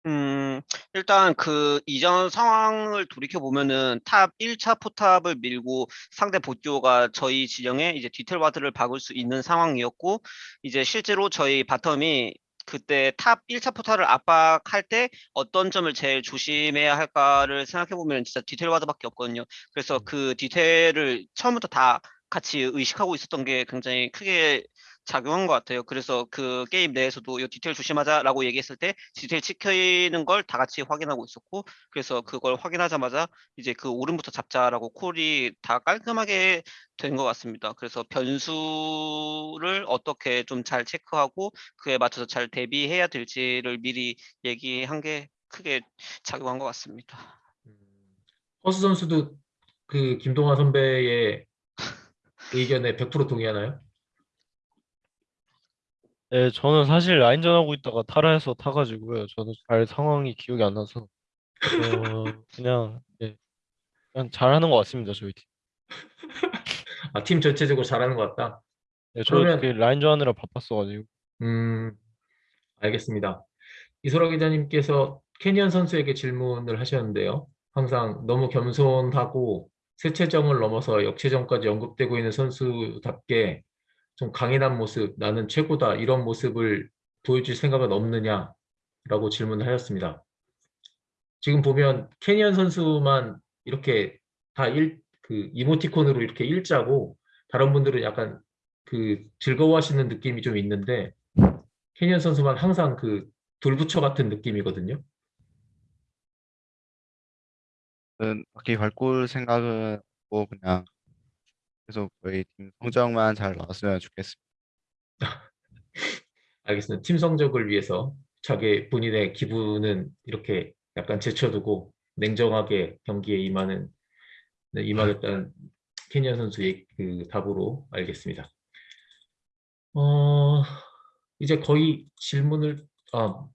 음, 일단 그 이전 상황을 돌이켜 보면은 top 1차 포탑을 밀고 상대 보듀오가 저희 진영에 이제 뒷텔 ward를 박을 수 있는 상황이었고 이제 실제로 저희 bottom이 그때 top 1차 포탑을 압박할 때 어떤 점을 제일 조심해야 할까를 생각해 보면 진짜 뒷텔 ward밖에 없거든요. 그래서 그 뒷텔을 처음부터 다 같이 의식하고 있었던 게 굉장히 크게 작용한 것 같아요. 그래서 그 게임 내에서도 이 뒷텔 조심하자라고 얘기했을 때 뒷텔 찍히는 걸 다 같이 확인하고 있었고 그래서 그걸 확인하자마자 이제 그 오름부터 잡자라고 콜이 다 깔끔하게 된 것 같습니다. 그래서 변수를 어떻게 좀 잘 체크하고 그에 맞춰서 잘 대비해야 될지를 미리 얘기한 게 크게 작용한 것 같습니다. 음, 허수 선수도 그 김동완 선배의 의견에 100% 동의하나요? 네, 저는 사실 라인전 하고 있다가 탈화해서 타가지고요. 저도 잘 상황이 기억이 안 나서 어, 그냥 예, 그냥 잘하는 것 같습니다. 저희 팀. 아, 팀 전체적으로 잘하는 것 같다. 네, 저 그러면- 그 라인전 하느라 바빴어가지고. 음, 알겠습니다. 이소라 기자님께서 캐니언 선수에게 질문을 하셨는데요. 항상 너무 겸손하고 세체정을 넘어서 역체정까지 언급되고 있는 선수답게 좀 강인한 모습, 나는 최고다 이런 모습을 보여줄 생각은 없느냐라고 질문을 하였습니다. 지금 보면 캐니언 선수만 이렇게 다 일, 그 이모티콘으로 이렇게 일자고 다른 분들은 약간 그 즐거워하시는 느낌이 좀 있는데 캐니언 선수만 항상 그 돌부처 같은 느낌이거든요. 저는 딱히 발굴 생각은 없고 그냥 계속 저희 팀 성적만 잘 나왔으면 좋겠습니다. 알겠습니다. 팀 성적을 위해서 자기 본인의 기분은 이렇게 약간 제쳐두고 냉정하게 경기에 임하는 네, 임하겠다는 캐니언 선수의 그 답으로 알겠습니다. 어, 이제 거의 질문을 아,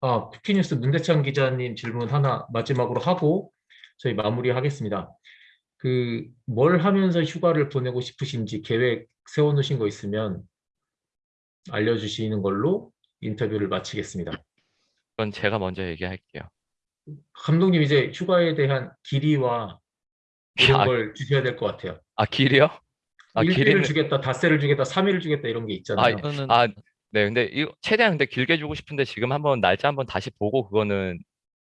아, 쿠키뉴스 문대창 기자님 질문 하나 마지막으로 하고 저희 마무리하겠습니다. 그 뭘 하면서 휴가를 보내고 싶으신지 계획 세워놓으신 거 있으면 알려주시는 걸로 인터뷰를 마치겠습니다. 그건 제가 먼저 얘기할게요. 감독님 이제 휴가에 대한 길이와 이런 아, 걸 주셔야 될 것 같아요. 아 길이요? 아 일주일을 길이는 주겠다, 닷새를 주겠다, 삼일을 주겠다 이런 게 있잖아요. 저는 아, 네, 근데 이거 최대한 근데 길게 주고 싶은데 지금 한번 날짜 한번 다시 보고 그거는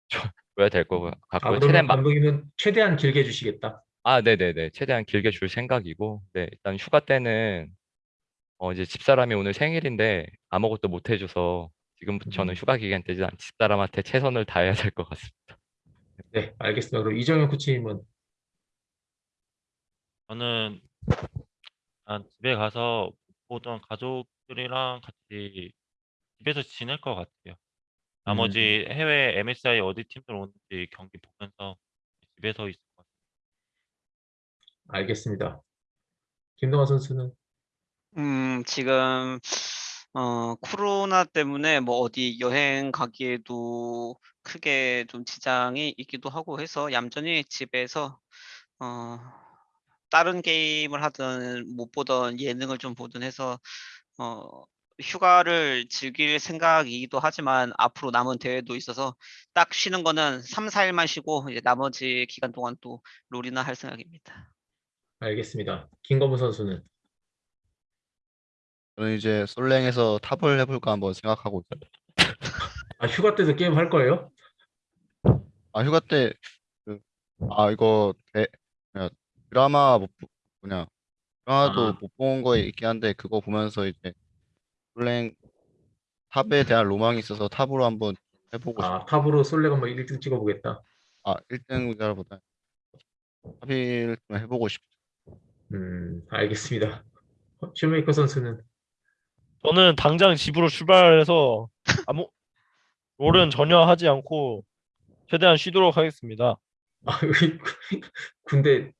줘야 될거 아, 같고요. 그러면 최대한 막, 감독님은 최대한 길게 주시겠다. 아, 네네네. 최대한 길게 줄 생각이고, 네, 일단 휴가 때는 어 이제 집사람이 오늘 생일인데 아무것도 못 해줘서 지금부터는 음. 휴가 기간 때 일단 집사람한테 최선을 다해야 될 것 같습니다. 네, 알겠습니다. 그럼 이정현 코치님은 저는 한 집에 가서 보던 가족들이랑 같이 집에서 지낼 것 같아요. 나머지 해외 MSI 어디 팀들 오는지 경기 보면서 집에서 있을. 알겠습니다. 김동완 선수는 음, 지금 어, 코로나 때문에 뭐 어디 여행 가기에도 크게 좀 지장이 있기도 하고 해서 얌전히 집에서 어, 다른 게임을 하든 못 보던 예능을 좀 보든 해서 어, 휴가를 즐길 생각이기도 하지만 앞으로 남은 대회도 있어서 딱 쉬는 거는 3, 4일만 쉬고 이제 나머지 기간 동안 또 롤이나 할 생각입니다. 알겠습니다. 김건무 선수는 저는 이제 솔랭에서 탑을 해볼까 한번 생각하고 있어요. 아, 휴가 때도 게임 할 거예요? 아 휴가 때 그, 아 이거 대, 드라마 못 뭐냐 드라마도 아. 못본 거 있긴 한데 그거 보면서 이제 솔랭 탑에 대한 로망이 있어서 탑으로 한번 해보고 싶어요. 아, top으로 솔랭 한번 1등 찍어보겠다. 아 1등보다 top을 좀 해보고 싶어요. 음, 알겠습니다. 어, 쇼메이커 선수는 저는 당장 집으로 출발해서 아무 롤은 전혀 하지 않고 최대한 쉬도록 하겠습니다. 아, 여기 군대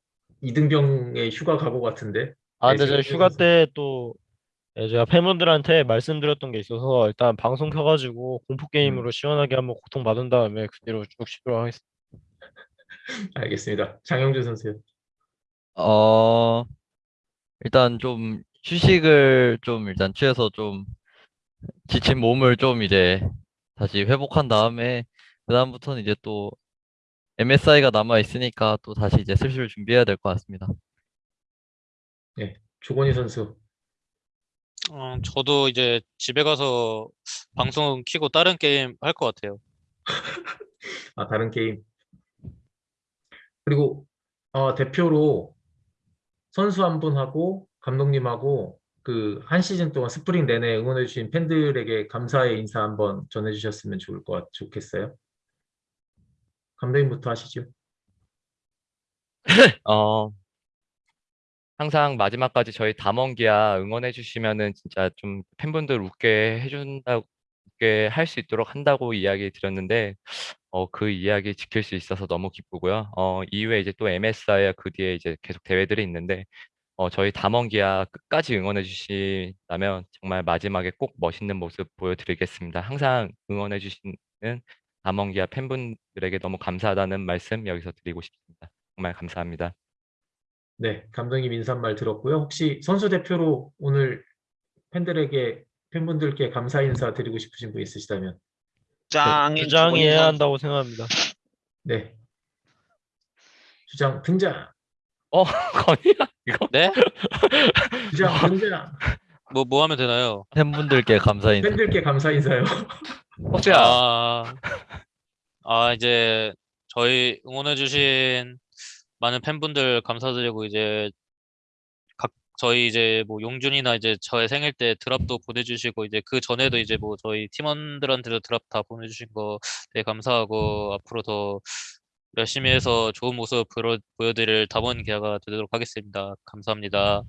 이등병의 휴가 가고 같은데. 아, 근데 네, 제가 쇼메이커 휴가 선수. 때또 예, 제가 팬분들한테 말씀드렸던 게 있어서 일단 방송 켜가지고 공포 게임으로 시원하게 한번 고통 받은 다음에 그 뒤로 쭉 쉬도록 하겠습니다. 알겠습니다. 장영준 선수요. 어, 일단 좀 휴식을 좀 일단 취해서 좀 지친 몸을 좀 이제 다시 회복한 다음에 그다음부터는 이제 또 MSI가 남아 있으니까 또 다시 이제 슬슬 준비해야 될 것 같습니다. 조건희 선수. 어, 저도 이제 집에 가서 방송 키고 다른 게임 할 것 같아요. 아, 다른 게임. 그리고 어, 대표로 선수 한 분하고 감독님하고 그 한 시즌 동안 스프링 내내 응원해 주신 팬들에게 감사의 인사 한번 전해 주셨으면 좋을 것 같, 좋겠어요. 감독님부터 하시죠. 어, 항상 마지막까지 저희 담원기아 응원해 주시면은 진짜 좀 팬분들 웃게 해준다고 웃게 할 수 있도록 한다고 이야기 드렸는데 어, 그 이야기 지킬 수 있어서 너무 기쁘고요. 어, 이후에 이제 또 MSI와 그 뒤에 이제 계속 대회들이 있는데 어, 저희 담원기아 끝까지 응원해 주신다면 정말 마지막에 꼭 멋있는 모습 보여드리겠습니다. 항상 응원해 주시는 담원기아 팬분들에게 너무 감사하다는 말씀 여기서 드리고 싶습니다. 정말 감사합니다. 네, 감독님 인사말 들었고요. 혹시 선수 대표로 오늘 팬들에게 팬분들께 감사 인사 드리고 싶으신 분 있으시다면 주장해야 주장해야 한다고 생각합니다. 네. 주장 등장. 어, 건이야 이거? 네? 주장 등장. 뭐 뭐 하면 되나요? 팬분들께 감사 인사. 팬들께 감사 인사요. 호수야. 아, 아 이제 저희 응원해주신 많은 팬분들 감사드리고 이제 각 저희 이제 뭐 용준이나 이제 저의 생일 때 드랍도 보내주시고 이제 그 전에도 이제 뭐 저희 팀원들한테도 드랍 다 보내주신 거 되게 감사하고 앞으로 더 열심히 해서 좋은 모습 보여, 보여드릴 담원 기아가 되도록 하겠습니다. 감사합니다.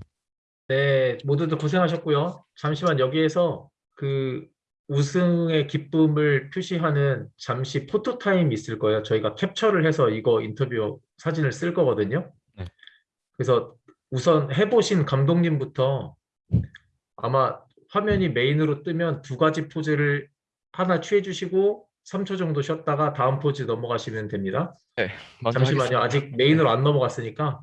네, 모두들 고생하셨고요. 잠시만 여기에서 그 우승의 기쁨을 표시하는 잠시 photo time 있을 거예요. 저희가 캡처를 해서 이거 인터뷰 사진을 쓸 거거든요. 네. 그래서 우승해보신 감독님부터 아마 화면이 메인으로 뜨면 두 가지 포즈를 하나 취해 주시고 3초 정도 쉬었다가 다음 포즈 넘어가시면 됩니다. 먼저 잠시만요. 하겠습니다. 아직 메인으로 안 넘어갔으니까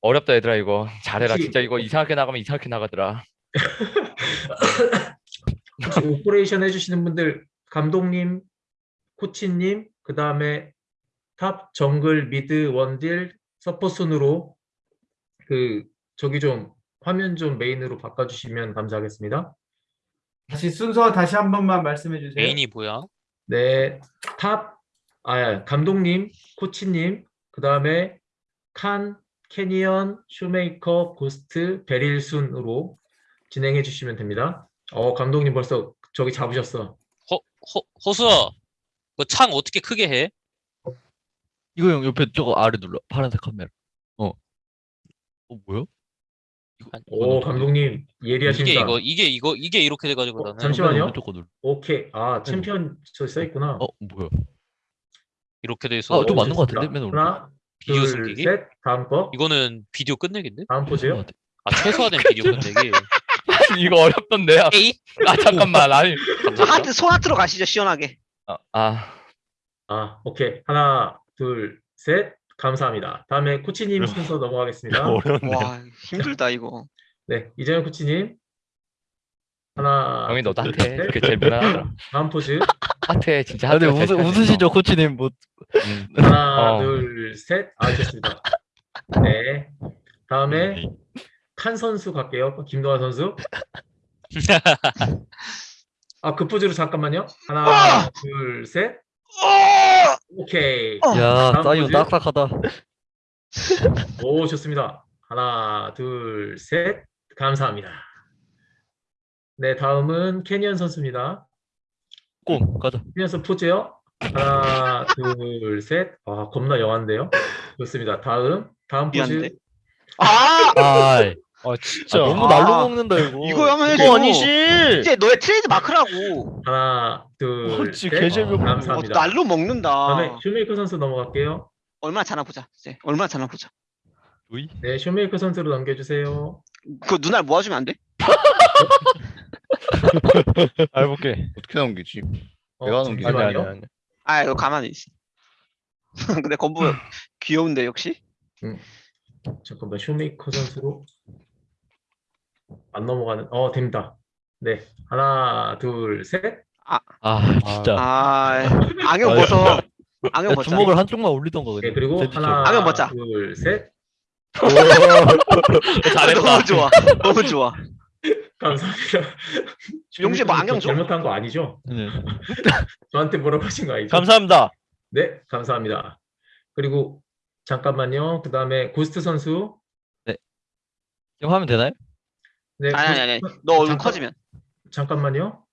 어렵다 얘들아 이거 잘해라 혹시- 진짜 이거 이상하게 나가면 이상하게 나가더라. operation 해주시는 분들 감독님, 코치님, 그 다음에 top, 정글, mid, 원딜, 서포 순으로 그 저기 좀 화면 좀 메인으로 바꿔주시면 감사하겠습니다. 다시 순서 다시 한 번만 말씀해 주세요. 메인이 뭐야? 네, 탑, 아 감독님, 코치님, 그 다음에 칸, 캐니언, 쇼메이커, 고스트, 베릴 순으로 진행해 주시면 됩니다. 어, 감독님 벌써 저기 잡으셨어. 허, 허, 호수아, 그창 어떻게 크게 해? 이거 형 옆에 저거 아래 눌러. 파란색 카메라. 어. 어 뭐야? 이거 오, 감독님 이게 예리하십니다. 이거 이게 이거 이게 이렇게 돼가지고 어, 나는 잠시만요. 거. 오케이. 아, 챔피언 저 써 있구나. 어 뭐야? 이렇게 돼 있어. 아, 좀 맞는 것 좋습니다. 같은데? 맨 오른쪽. 하나, 비디오 둘, 숨기기? 셋. 다음 거. 이거는 비디오 끝내기인데? 다음 포즈요. 아 최소화된 비디오 끝내기. 이거 어렵던데. 아, 에이 아 잠깐만 아니. 저 하트 소하트로 가시죠 시원하게 아, 아 아, 오케이. 하나, 둘, 셋. 감사합니다. 다음에 코치님 순서 넘어가겠습니다. 어려운데. 와 힘들다 이거 네, 이재현 코치님. 하나, 영희 너도 둘. 셋. 그게 제일 무난하더라. 다음 포즈. 하트해 진짜 아, 근데 하트가 웃으, 제일 웃으시죠 코치님 뭐 음. 하나, 어. 둘, 셋. 아, 좋습니다. 네. 다음에 칸 선수 갈게요. 김도환 선수. 아, 그 포즈로 잠깐만요. 하나, 둘, 셋. 오케이. 야, 다음 포즈. 딱딱하다. 오, 좋습니다. 하나, 둘, 셋. 감사합니다. 네, 다음은 캐니언 선수입니다. 꽁 가자. 캐니언 선수 포즈요. 하나, 둘, 셋. 아, 겁나 young한데요. 좋습니다. 다음, 다음 포즈. 미안한데? 아 아, 아 아 진짜. 너무 아, 날로 먹는다 이거. 이거 하면 해줘 이거 아니지. 이제 너의 트레이드 마크라고 하나, 둘, 어, 셋. 어, 감사합니다. 날로 먹는다 다음에 쇼메이커 선수 넘어갈게요. 얼마나 잘나 보자 이제 얼마나 잘나 보자 으이. 네, 쇼메이커 선수로 넘겨주세요. 그 눈알 모아주면 안 돼? 아, 해볼게. 어떻게 넘기지? 어, 내가 넘기지. 아니. 아니 아니. 아 이거 가만히 있어 근데 건부 귀여운데 역시 잠깐만, 쇼메이커 선수로 안 넘어가는. 어, 됩니다. 네, 하나, 둘, 셋. 아 진짜. 아 안경 아, 벗어 안경 야, 벗자 주먹을 한쪽만 올리던가 네, 그냥. 그리고. 하나, 안경 벗자. 둘, 셋. 너무 좋아 너무 좋아 감사합니다. 용재 뭐 안경 줘? 잘못한 거 아니죠? 네. 저한테 하신 거 아니죠? 감사합니다. 네, 감사합니다. 그리고 잠깐만요. 그 다음에 고스트 선수. 지금 하면 되나요? 네, 아니 아니 아니. 너 얼굴 잠깐- 커지면 잠깐만요.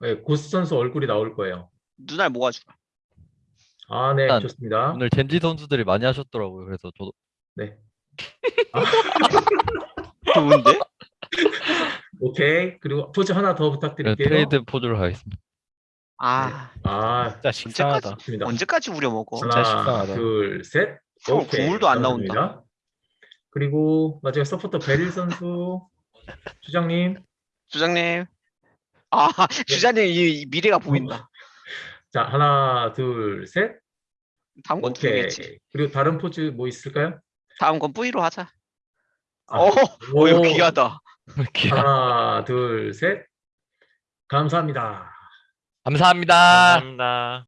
네, 고스 선수 얼굴이 나올 거예요. 눈알 모아줘. 아, 네, 일단 좋습니다. 오늘 젠지 선수들이 많이 하셨더라고요. 그래서 저도 네. 좋은데? 오케이. 그리고 포즈 하나 더 부탁드릴게요. 트레이드 포즈로 가겠습니다. 아 아, 진짜 식상하다. 좋습니다. 언제까지 우려 먹어? 진짜 하나, 식상하다. 둘, 셋. 형, 오케이. 국물도 안 나온다. 감사합니다. 그리고 마지막 서포터 베릴 선수 주장님. 주장님. 아 네. 주장님 이, 이 미래가 보인다. 자, 하나, 둘, 셋. 다음 건 오케이. 두겠지. 그리고 다른 포즈 뭐 있을까요? 다음 건 뿌이로 하자. 아, 어, 어 이거 오. 귀하다. 하나, 둘, 셋. 감사합니다. 감사합니다. 감사합니다.